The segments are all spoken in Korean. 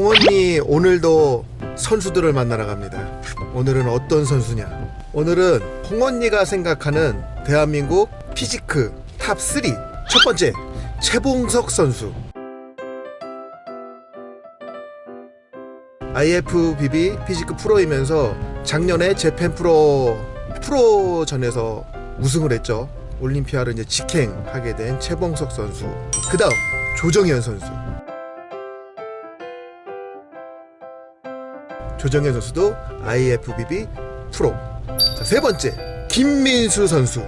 홍언니 오늘도 선수들을 만나러 갑니다. 오늘은 어떤 선수냐? 오늘은 홍언니가 생각하는 대한민국 physique top 3 첫 번째 최봉석 선수 IFBB physique 프로이면서 작년에 재팬 프로 프로전에서 우승을 했죠. 올림피아를 이제 직행하게 된 최봉석 선수. 그 다음 조정현 선수. 조정현 선수도 IFBB 프로. 자, 세 번째 김민수 선수.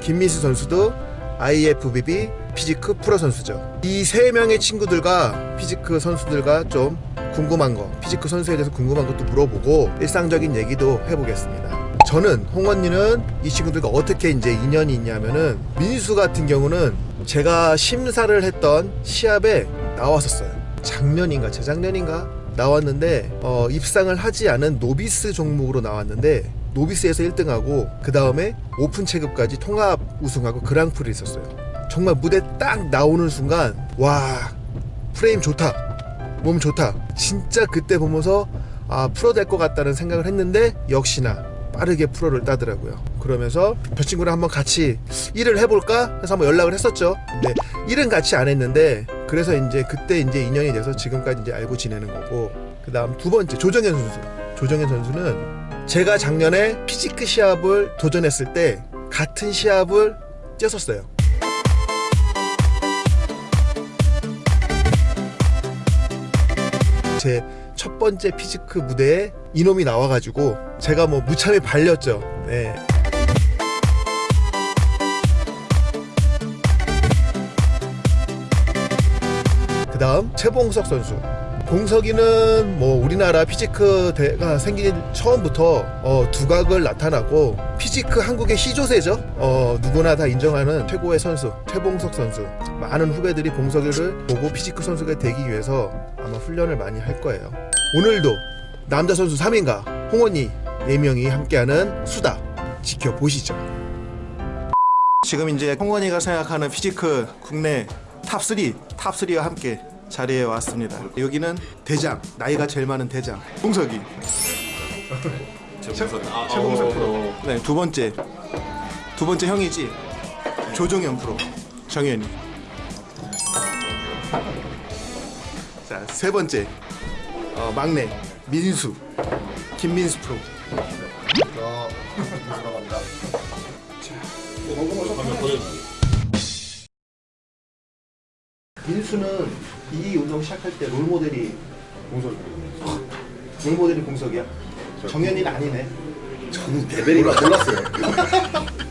김민수 선수도 IFBB physique 프로 선수죠. 이 세 명의 친구들과 physique 선수들과 좀 궁금한 거, physique 선수에 대해서 궁금한 것도 물어보고 일상적인 얘기도 해보겠습니다. 저는 홍언니는 이 친구들과 어떻게 이제 인연이 있냐면은 민수 같은 경우는 제가 심사를 했던 시합에 나왔었어요. 작년인가 재작년인가 나왔는데 어, 입상을 하지 않은 novice 종목으로 나왔는데 novice에서 1등하고 그 다음에 오픈 체급까지 통합 우승하고 그랑프리였었어요. 정말 무대 딱 나오는 순간 와 프레임 좋다 몸 좋다 진짜 그때 보면서 아 프로 될 것 같다는 생각을 했는데 역시나 빠르게 프로를 따더라고요. 그러면서 저 친구랑 한번 같이 일을 해볼까? 해서 한번 연락을 했었죠. 근데 일은 같이 안 했는데 그래서 이제 그때 이제 인연이 돼서 지금까지 이제 알고 지내는 거고 그 다음 두 번째 조정현 선수. 조정현 선수는 제가 작년에 피지크 시합을 도전했을 때 같은 시합을 뛰었었어요. 제 첫 번째 physique 무대에 이놈이 나와가지고 제가 뭐 무참히 발렸죠. 네. 그 다음 최봉석 선수. 봉석이는 뭐 우리나라 physique 대가 생긴 처음부터 어, 두각을 나타나고 physique 한국의 시조세죠. 어, 누구나 다 인정하는 최고의 선수 최봉석 선수. 많은 후배들이 봉석이를 보고 physique 선수가 되기 위해서 아마 훈련을 많이 할 거예요. 오늘도 남자 선수 3인과 홍언니 4명이 함께하는 수다 지켜보시죠. 지금 이제 홍언니가 생각하는 physique 국내 top 3 top 3와 함께 자리에 왔습니다. 여기는 대장 나이가 제일 많은 대장 봉석이 최봉석 아, 최봉석 어, 프로. 네, 두 번째. 두 번째 형이지. 조정현 프로. 정현이. 자, 세 번째. 어, 막내. 민수. 김민수 프로. 보여주세요. 민수는 이 운동 시작할 때 롤모델이 공석 롤모델이 공석이야. 정현이는 아니네. 저는 레벨이가 몰랐어요.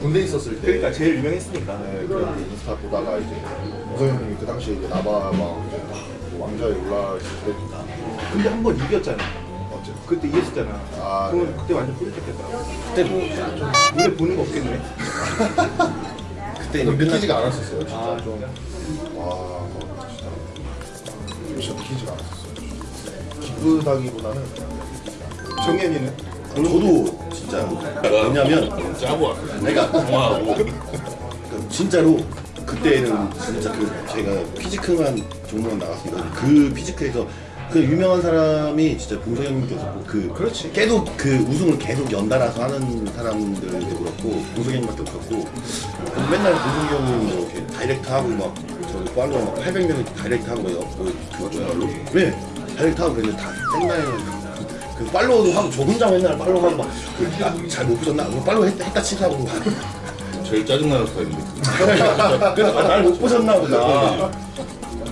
군대 있었을 때 그러니까 제일 유명했으니까. 네, 그 인스타 보다가 이제 우성 형이 그 당시에 이제 나바 막 왕자에 올라있을 때 근데 한 번 이겼잖아. 그때 이겼었잖아. 아, 그러면 네. 그때 완전 뿌듯했겠다. 그때 뭐 눈에 보는 거 없겠네. 그때 믿기지가 않았었어요. 진짜 아, 좀. 와, 뭐 진짜 진짜 믿기지가 않았었어요. 기쁘다기보다는 정현이는 저도 진짜 왜냐면 짜고 왔어요. 내가 통화하고 그 진짜로 그때는 진짜 그 제가 physique만 종목만 나갔으니까 그 physique에서 그 유명한 사람이 진짜 봉석 형님께서 그 그렇지. 계속 그 우승을 계속 연달아서 하는 사람들도 그렇고 봉석 형님밖에 없었고 맨날 봉석 형님 뭐 이렇게 direct 하고 막저 팔로워 막 800명이 direct 하고 뭐 그거 정말로 네 direct 하고 그랬는데 다 생나에 그 follower도 하고 저 혼자 맨날 follow 하고 막 잘못 보셨나? 뭐 follow 했, 했다 치라고 제일 짜증나는 스타일인데. 그래서 아, 날 못 보셨나 보다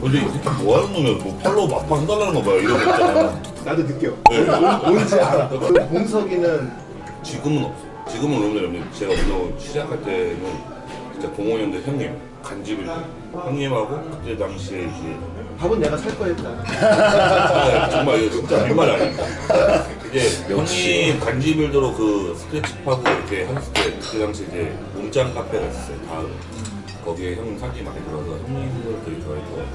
근데 이 새끼 뭐 하는 놈이야? 뭐 follow 맞팔 해달라는 거 봐요. 이러고 있잖아. 나도 느껴. 네. 뭔지 알아. 그 봉석이는 지금은 없어. 지금은 없는데 형님 제가 운동 시작할 때는 진짜 05년대 형님 간집을 형님하고 그때 당시에 이제 밥은 내가 살거 했다. 아, 정말 이거 진짜 빈말 아닙니다. 이제 형님 간지빌더로 그 스트레치 파고 이렇게 했을 때 그때 당시 이제 몸짱 카페가 있었어요. 다음 거기에 형님 사진이 많이 들어서 형님을 되게 좋아했고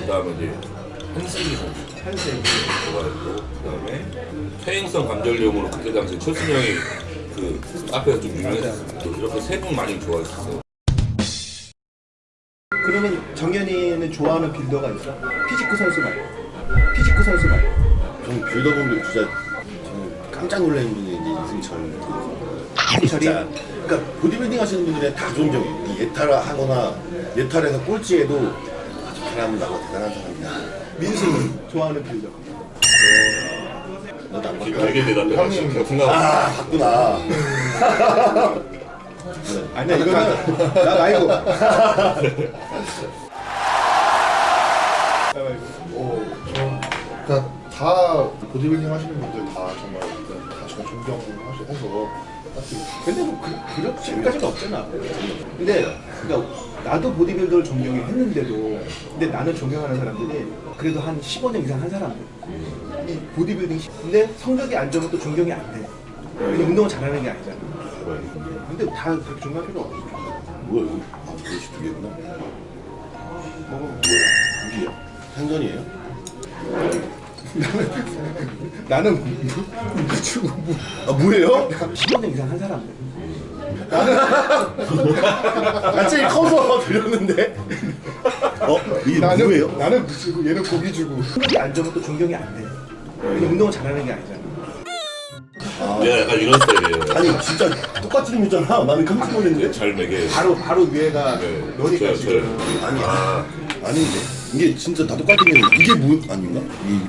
그 다음에 이제 한슬기 선수 한세. 좋아했고 그 다음에 퇴행성 관절염으로 그때 당시 철순 형이 그 카페가 좀 유명했었어요. 이렇게 세 분 많이 좋아했었어요. 그러면 정현이는 좋아하는 builder가 있어? physique 선수 말고 physique 선수 말고 저는 builder분들 진짜 저는 깜짝 놀라는 분이 이제 이승철 이승철이? 그러니까 보디빌딩 하시는 분들은 다 존경해요 이 예탈을 하거나 예탈에서 꼴찌해도 아주 사람은 나고 대단한 사람이다 민수는 좋아하는 안 지금 바꿔 되게 대답해. 형님. 아 봤구나. 아니야 이거는 나 말고. 어, 전 그러니까 다 보디빌딩 하시는 분들 다 정말 다 정말 존경해서 딱히 근데 뭐 그, 그렇게까지는 없잖아. 근데 그러니까 나도 보디빌더를 존경해 했는데도 근데 나는 존경하는 사람들이 그래도 한 15년 이상 한 사람들 이 보디빌딩 시- 근데 성적이 안 좋으면 또 존경이 안돼. 근데 운동을 잘하는 게 아니잖아. 근데 다 그렇게 존경할 필요 없어. 뭐야 이거? 아 그릇이 두 개구나. 뭐 뭐야 무기야? 생전이에요? 나는 무추고 아 뭐예요? 15년 이상 한아 제일 커서 들렸는데 어? 이게 뭐예요? 나는 무추고 얘는 고기 주고 성적이 안 좋으면 또 존경이 안 돼 근데 운동을 잘하는 게 아니잖아 내가 약간 이런 스타일이에요. 아니 진짜 똑같이 생겼잖아 나는 깜짝 놀랐는데 잘 매게. 바로 바로 위에가 네, 너니까 저요, 지금 저요. 아니야 아닌데 이게 진짜 다 똑같은 게 이게 뭐 아닌가? 이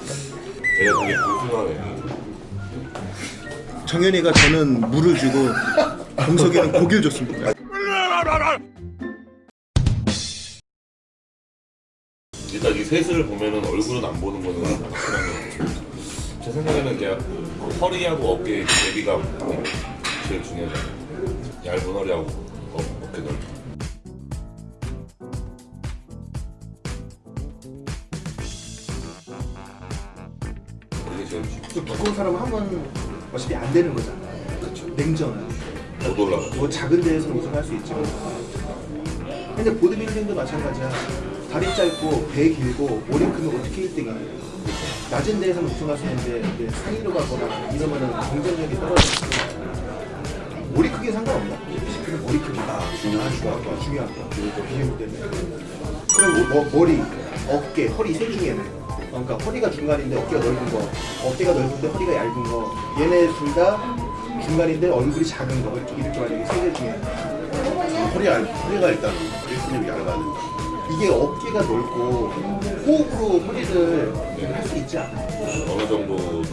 제가 되게 궁금하네. 정현이가 저는 물을 주고 공석이는 고기를 줬습니다 일단 이 셋을 보면은 얼굴은 안 보는 거는 확실한 거. 제 생각에는 그냥 허리하고 어깨 대비가 제일 중요하잖아요. 얇은 허리하고 어, 어깨 넓은. 사람은 한번 어차피 안 되는 거잖아 그렇죠. 냉정한. 못 올라가. 뭐 작은 데에서 우승할 수 있지만 근데 보드빌딩도 마찬가지야. 다리 짧고 배 길고 머리 크면 어떻게 1등이야 낮은 데에서는 우승할 수 있는데 상위로 가거나 이러면은 경쟁력이 떨어지니까 머리 크기 상관없나? 피지크는 머리 크기가 중요한 중요한 중요한 거 비율 때문에. 그럼 뭐, 뭐, 머리, 어깨, 허리 셋 중에는 그러니까 허리가 중간인데 어깨가 넓은 거 어깨가 넓은데 허리가 얇은 거 얘네 둘 다 중간인데 얼굴이 작은 거 이렇게 이렇게 만약에 세개 중에 허리 알 허리가 일단 일순위 얇아야 된다 이게 어깨가 넓고 호흡으로 허리를 할 수 있지 않아 어느 정도는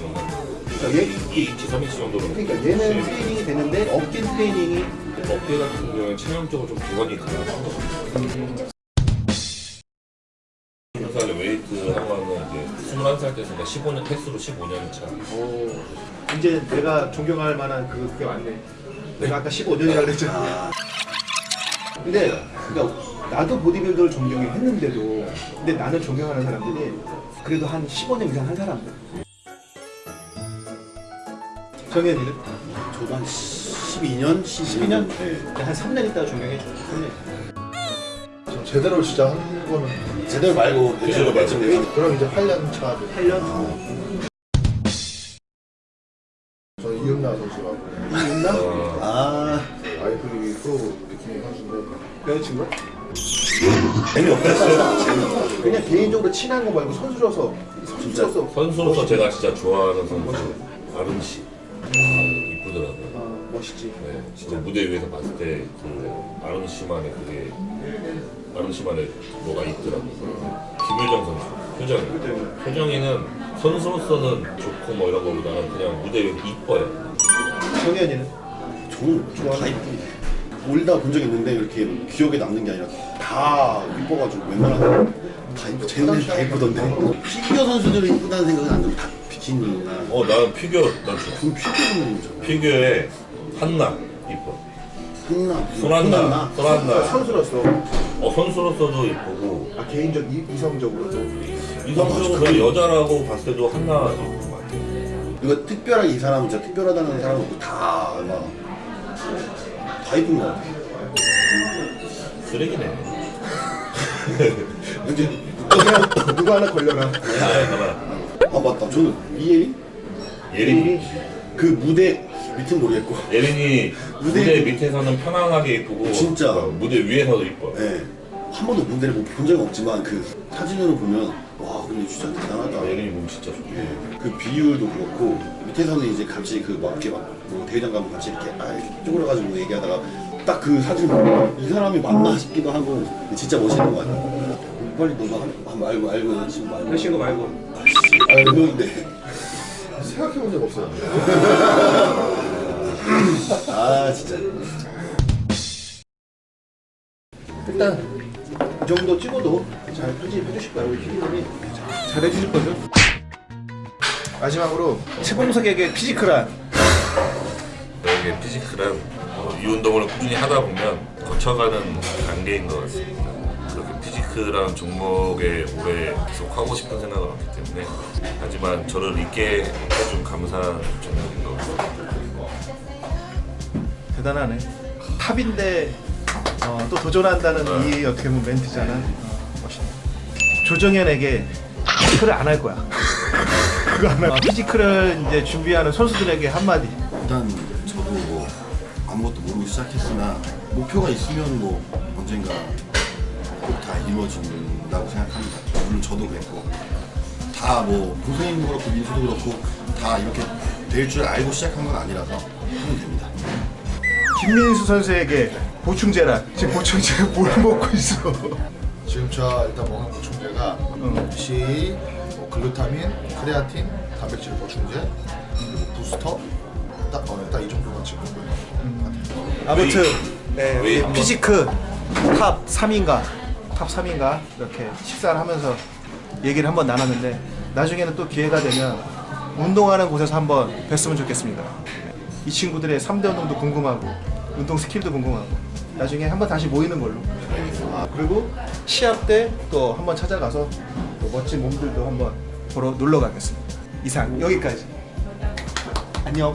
그러니까 얘, 2인치, 3인치 정도는. 그러니까 얘는 트레이닝이 되는데 어깨 트레이닝이 어깨 같은 경우에 체형적으로 좀 기관이 강한 것 같아요. 살에 웨이트 하면은 이제 21살 때니까 15년 횟수로 15년 차. 오, 이제 내가 존경할 만한 그, 그게 왔네. 내가 아까 15년이라고 그랬잖아. 근데, 그러니까 나도 보디빌더를 존경해 했는데도, 근데 나는 존경하는 사람들이 그래도 한 15년 이상 한 사람들. 정현이는? 저도 한 12년? 12년? 네. 한 3년 있다가 존경해줘. 3년. 좀 제대로 진짜 하는 거는 제대로 말고 제대로 말고. 대충 그럼 이제 8년 차 8년? 저는 이은나 선수라고 이윤나? 어, 아 아이프리기 프로 느낌의 선수인데 여자친구? 재미없었어 그냥 개인적으로 친한 거 말고 선수로서, 선수로서. 선수로서 제가 진짜 좋아하는 선수 아름 씨. 이쁘더라고요. 어, 멋있지. 네, 진짜 무대 위에서 봤을 때 그 아름 씨만의 그게 아름 씨만의 뭐가 있더라고요. 김효정 선수, 효정이. 효정이는 선수로서는 좋고 뭐 이런 거보다는 그냥 무대 위에서 이뻐요. 정현이는? 저는 좀다 이쁘 올다 본 적이 있는데 이렇게 기억에 남는 게 아니라 다 이뻐가지고 웬만하면 다 이쁘 쟤는 다 이쁘던데 피겨 선수들이 이쁘다는 생각은 안 들고 다 비키니나 어, 나는 피겨, 난 좋아. 그 피겨는 저 피겨에 한나. 한나 손한나, 손한나. 선수로서. 어 선수로서도 이쁘고 아, 개인적, 이, 이성적으로도. 이성적으로 여자라고 봤을 때도 한나 이쁜 것 같아. 이거 특별하게 이 사람은 진짜 특별하다는 사람은 다막다 이쁜 것 같아 쓰레기네. 근데 누가, 누가 하나 걸려라. 아. 아 맞다 저는 이예린 예린이. 그 무대 밑은 모르겠고 예린이 무대 밑에서는 편안하게 이쁘고 진짜. 어, 무대 위에서도 이뻐. 네. 한 번도 못본 적은 없지만 그 사진으로 보면 와 근데 진짜 대단하다. 예린이 몸 진짜 좋고 예, 그 비율도 그렇고 밑에서는 이제 같이 그막 이렇게 막뭐 대회장 가면 같이 이렇게 아 쪼그려가지고 얘기하다가 딱 그 사진 보면 이 사람이 맞나 싶기도 하고 진짜 멋있는 것 같아요. 빨리 너가 알고 알고 여자친구 말고 여자친구 말고 아씨 아 이러는데 생각해본 적 없어요. 아 진짜 일단 이 정도 찍어도 잘 편집해 주실 거예요 우리 피디님이 잘 해주실 거죠? 마지막으로 최봉석에게 physique란 이게 physique란 어, 이 운동을 꾸준히 하다 보면 거쳐가는 단계인 것 같습니다. 그렇게 physique라는 종목에 오래 계속 하고 싶은 생각은 없기 때문에 하지만 저를 있게 해준 감사한 종목인 것 같습니다. 대단하네. top인데 어, 또 도전한다는 이 어떻게 보면 멘트잖아. 어, 멋있네. 조정현에게 physique를 안 할 거야. 그거 안 할. 어, physique를 이제 준비하는 선수들에게 한마디. 일단 저도 뭐 아무것도 모르고 시작했으나 목표가 있으면 뭐 언젠가 꼭 다 이루어진다고 생각합니다. 물론 저도 그랬고. 다 뭐 고생님도 그렇고 민수도 그렇고 다 이렇게 될 줄 알고 시작한 건 아니라서 하면 됩니다. 김민수 선수에게 보충제란 지금 보충제 뭘 먹고 있어? 지금 저 일단 먹는 보충제가 역시 뭐 글루타민, 크레아틴, 단백질 보충제, 그리고 부스터? 딱이 정도만 지금 같아요. 아무튼 네, 우리. physique top 3인가? top 3인가? 이렇게 식사를 하면서 얘기를 한번 나눴는데 나중에는 또 기회가 되면 운동하는 곳에서 한번 뵀으면 좋겠습니다. 이 친구들의 3대 운동도 궁금하고 운동 skill도 궁금하고 나중에 한번 다시 모이는 걸로. 아, 그리고 시합 때 또 한번 찾아가서 또 멋진 몸들도 한번 보러 놀러 가겠습니다. 이상 여기까지. 안녕.